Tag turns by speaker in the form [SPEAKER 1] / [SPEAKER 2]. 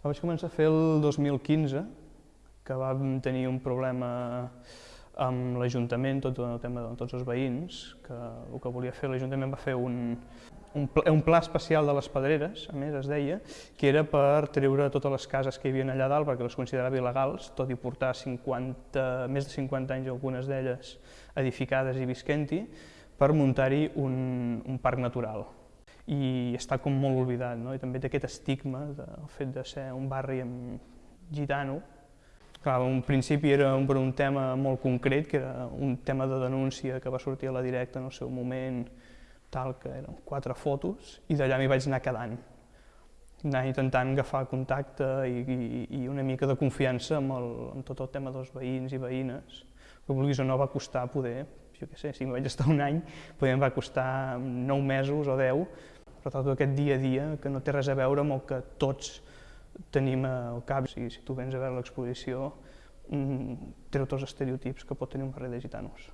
[SPEAKER 1] La vaig començar a fer el 2015, que vam tenir un problema amb l'Ajuntament, tot el tema de tots els veïns, que el que volia fer l'Ajuntament va fer un, un, pla, un pla especial de les pedreres, a més es deia, que era per treure totes les cases que hi havia allà dalt perquè les considerava il·legals, tot i portar 50, més de 50 anys algunes d'elles edificades i visquent-hi, per muntar-hi un, un parc natural i està com molt oblidat, no? i també té aquest estigma del fet de ser un barri amb gitano. Clar, un principi era un, per un tema molt concret, que era un tema de denúncia que va sortir a la directa en el seu moment, tal, que eren quatre fotos, i d'allà m'hi vaig anar quedant. Anar intentant agafar contacte i, i, i una mica de confiança amb, el, amb tot el tema dels veïns i veïnes. Que vulguis o no va costar poder, jo què sé, si em vaig estar un any, poder em va costar nou mesos o deu, però tot aquest dia a dia que no té res a veure amb el que tots tenim al cap. Si, si tu vens a veure l'exposició, mm, treu tots els estereotips que pot tenir un barri de gitanos.